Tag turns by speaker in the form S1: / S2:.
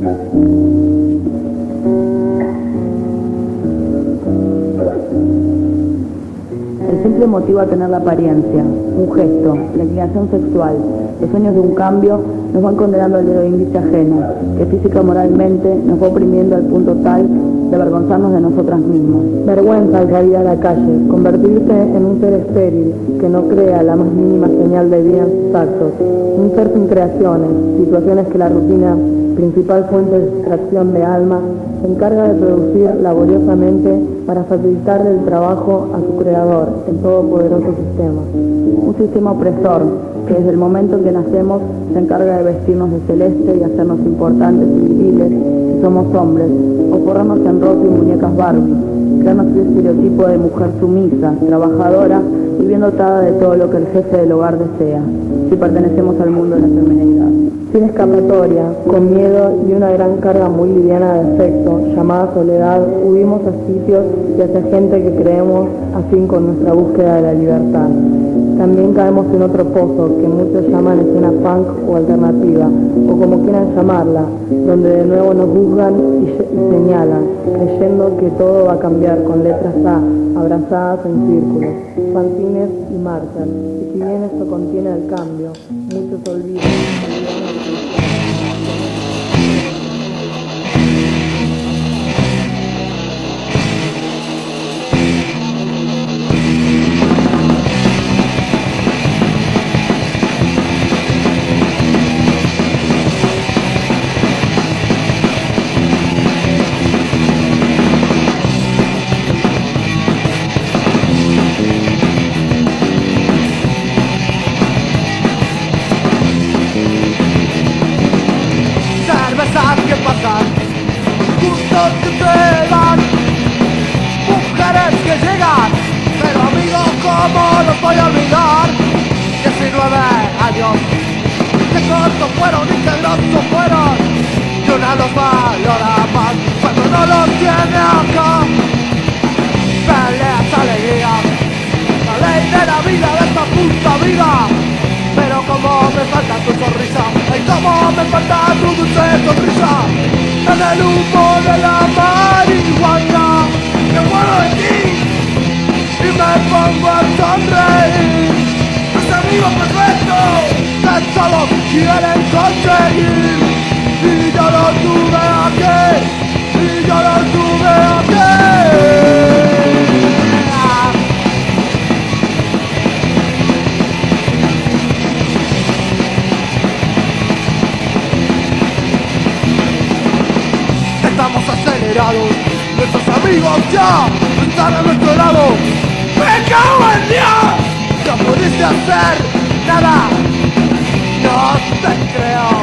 S1: El simple motivo a tener la apariencia, un gesto, la inclinación sexual, los sueños de un cambio nos van condenando al dedo índice ajeno, que física moralmente nos va oprimiendo al punto tal de avergonzarnos de nosotras mismas.
S2: Vergüenza al salir a la calle, convertirse en un ser estéril que no crea la más mínima señal de vida en sus un ser sin creaciones, situaciones que la rutina, principal fuente de distracción de alma, se encarga de producir laboriosamente para facilitarle el trabajo a su creador, el todopoderoso sistema.
S1: Un sistema opresor que desde el momento en que nacemos se encarga de vestirnos de celeste y hacernos importantes y viriles si somos hombres, o forrarnos en ropa y muñecas Barbie, crearnos el estereotipo de mujer sumisa, trabajadora y bien dotada de todo lo que el jefe del hogar desea, si pertenecemos al mundo de la feminidad.
S2: Sin escapatoria, con miedo y una gran carga muy liviana de afecto, llamada soledad, huimos a sitios y hacia gente que creemos afín con nuestra búsqueda de la libertad. También caemos en otro pozo que muchos llaman escena punk o alternativa, o como quieran llamarla, donde de nuevo nos juzgan y, señalan, creyendo que todo va a cambiar con letras A, abrazadas en círculos, fantines y marchas. Y si bien esto contiene el cambio, muchos olvidan.
S3: Cortos fueron y grosos fueron, y una los valora más cuando no los tiene acá. Peleas, alegrías, la ley de la vida de esta puta vida. Pero como me falta tu sonrisa Ay, como me falta tu dulce sonrisa En el humo de la marihuana Me muero de ti Y me pongo a sonreír quieren conseguir Y yo lo tuve aquí. Y yo lo tuve aquí. Estamos acelerados. Nuestros amigos ya están a nuestro lado. ¡Me cago en Dios! No pudiste hacer nada. No 站起来啊。